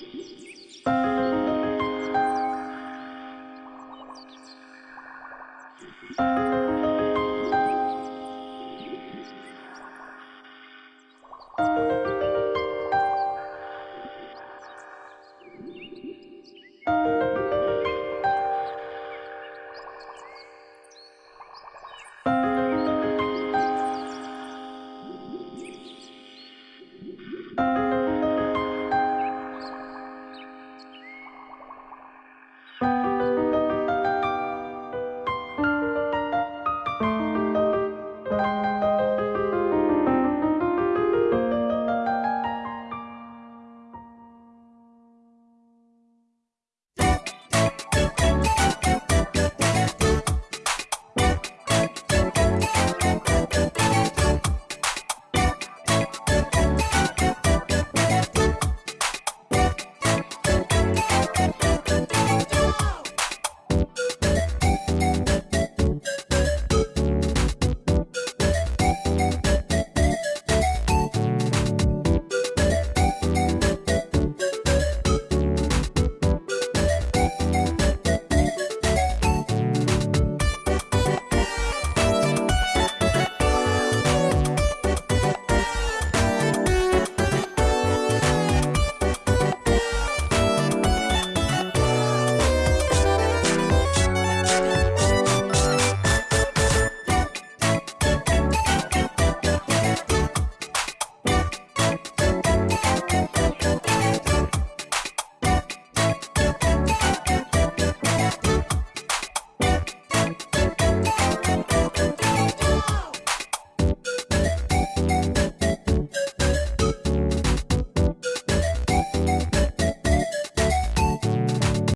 Música